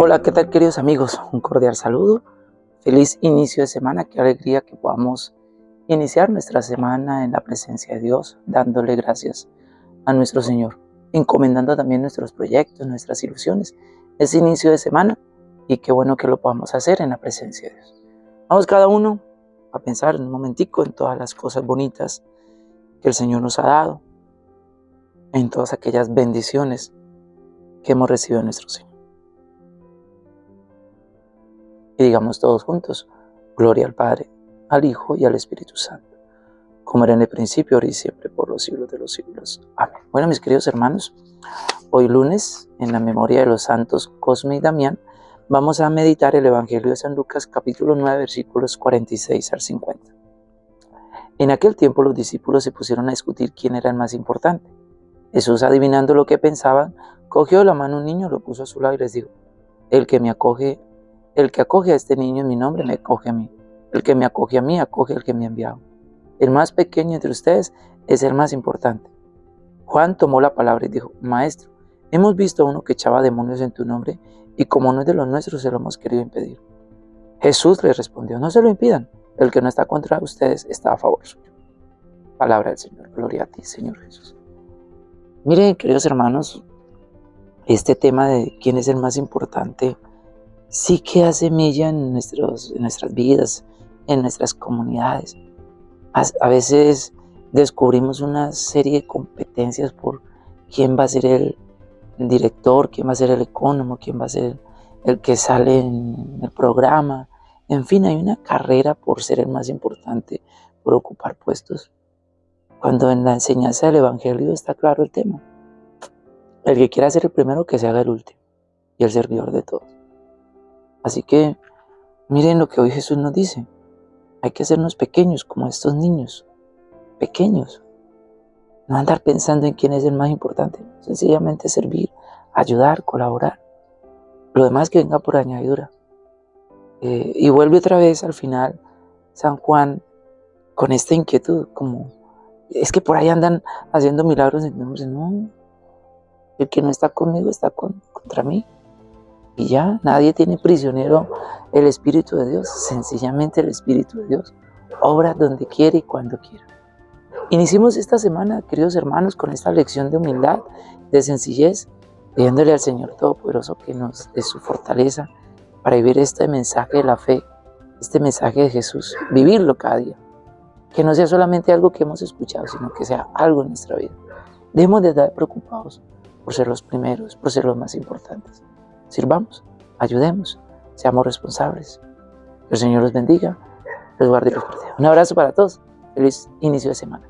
Hola, ¿qué tal queridos amigos? Un cordial saludo. Feliz inicio de semana. Qué alegría que podamos iniciar nuestra semana en la presencia de Dios, dándole gracias a nuestro Señor, encomendando también nuestros proyectos, nuestras ilusiones. Es inicio de semana y qué bueno que lo podamos hacer en la presencia de Dios. Vamos cada uno a pensar en un momentico en todas las cosas bonitas que el Señor nos ha dado, en todas aquellas bendiciones que hemos recibido de nuestro Señor. Y digamos todos juntos, gloria al Padre, al Hijo y al Espíritu Santo, como era en el principio, ahora y siempre, por los siglos de los siglos. Amén. Bueno, mis queridos hermanos, hoy lunes, en la memoria de los santos Cosme y Damián, vamos a meditar el Evangelio de San Lucas, capítulo 9, versículos 46 al 50. En aquel tiempo los discípulos se pusieron a discutir quién era el más importante. Jesús, adivinando lo que pensaban, cogió la mano un niño, lo puso a su lado y les dijo, el que me acoge el que acoge a este niño en mi nombre me acoge a mí. El que me acoge a mí acoge al que me ha enviado. El más pequeño entre ustedes es el más importante. Juan tomó la palabra y dijo, Maestro, hemos visto a uno que echaba demonios en tu nombre y como no es de los nuestros se lo hemos querido impedir. Jesús le respondió, no se lo impidan, el que no está contra ustedes está a favor suyo. Palabra del Señor, gloria a ti, Señor Jesús. Miren, queridos hermanos, este tema de quién es el más importante sí que hace mella en, nuestros, en nuestras vidas, en nuestras comunidades. A, veces descubrimos una serie de competencias por quién va a ser el, director, quién va a ser el ecónomo, quién va a ser el que sale en el programa. En fin, hay una carrera por ser el más importante, por ocupar puestos. Cuando en la enseñanza del Evangelio está claro el tema. El que quiera ser el primero, que se haga el último y el servidor de todos. Así que miren lo que hoy Jesús nos dice. Hay que hacernos pequeños como estos niños. Pequeños. No andar pensando en quién es el más importante. Sencillamente servir, ayudar, colaborar. Lo demás que venga por añadidura. Eh, y vuelve otra vez al final San Juan con esta inquietud, como es que por ahí andan haciendo milagros. Entonces, no, el que no está conmigo está contra mí. Y ya nadie tiene prisionero el Espíritu de Dios, sencillamente el Espíritu de Dios obra donde quiere y cuando quiera. Iniciemos esta semana, queridos hermanos, con esta lección de humildad, de sencillez, pidiéndole al Señor Todopoderoso que nos dé su fortaleza para vivir este mensaje de la fe, este mensaje de Jesús, vivirlo cada día. Que no sea solamente algo que hemos escuchado, sino que sea algo en nuestra vida. Debemos de estar preocupados por ser los primeros, por ser los más importantes. Sirvamos, ayudemos, seamos responsables. El Señor los bendiga, los guarde y los proteja. Un abrazo para todos. Feliz inicio de semana.